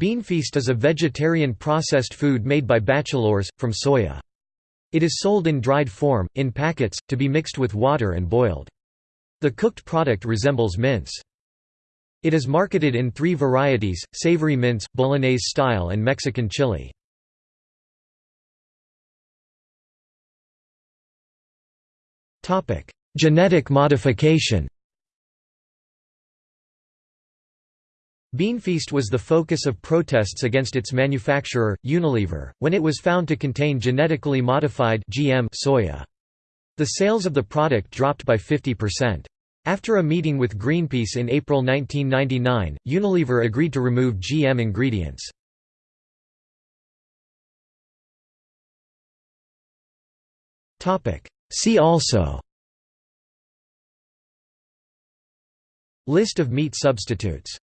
Beanfeast is a vegetarian processed food made by Batchelors, from soya. It is sold in dried form, in packets, to be mixed with water and boiled. The cooked product resembles mince. It is marketed in three varieties, savory mince, Bolognese style and Mexican chili. Genetic modification Beanfeast was the focus of protests against its manufacturer, Unilever, when it was found to contain genetically modified GM soya. The sales of the product dropped by 50%. After a meeting with Greenpeace in April 1999, Unilever agreed to remove GM ingredients. See also List of meat substitutes